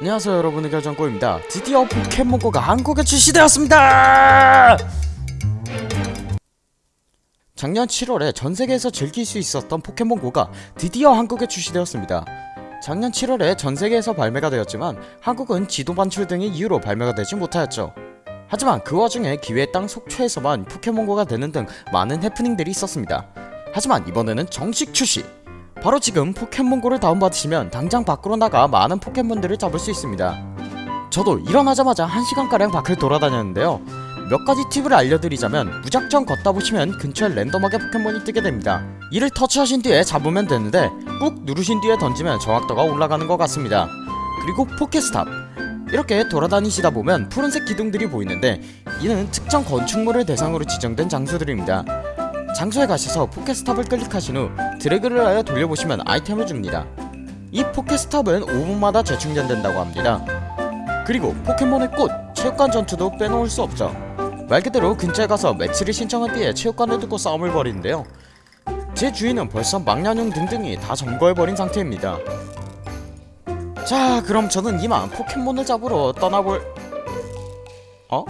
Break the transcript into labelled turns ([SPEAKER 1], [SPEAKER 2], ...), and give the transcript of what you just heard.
[SPEAKER 1] 안녕하세요 여러분의 결정꼬입니다. 드디어 포켓몬고가 한국에 출시되었습니다! 작년 7월에 전세계에서 즐길 수 있었던 포켓몬고가 드디어 한국에 출시되었습니다. 작년 7월에 전세계에서 발매가 되었지만 한국은 지도 반출 등의 이유로 발매가 되지 못하였죠. 하지만 그 와중에 기회의 땅 속초에서만 포켓몬고가 되는 등 많은 해프닝들이 있었습니다. 하지만 이번에는 정식 출시 바로 지금 포켓몬고를 다운받으시면 당장 밖으로 나가 많은 포켓몬들을 잡을 수 있습니다. 저도 일어나자마자 1시간가량 밖을 돌아다녔는데요. 몇 가지 팁을 알려드리자면 무작정 걷다 보시면 근처에 랜덤하게 포켓몬이 뜨게 됩니다. 이를 터치하신 뒤에 잡으면 되는데 꾹 누르신 뒤에 던지면 정확도가 올라가는 것 같습니다. 그리고 포켓스탑. 이렇게 돌아다니시다 보면 푸른색 기둥들이 보이는데 이는 특정 건축물을 대상으로 지정된 장소들입니다 장소에 가셔서 포켓스탑을 클릭하신 후 드래그를 하여 돌려보시면 아이템을 줍니다. 이 포켓스탑은 5분마다 재충전된다고 합니다. 그리고 포켓몬의 꽃, 체육관 전투도 빼놓을 수 없죠. 말 그대로 근처에 가서 매치를 신청한 뒤에 체육관을 두고 싸움을 벌이는데요. 제 주인은 벌써 망나뇽 등등이 다 점거해버린 상태입니다. 자 그럼 저는 이만 포켓몬을 잡으러 떠나볼 어?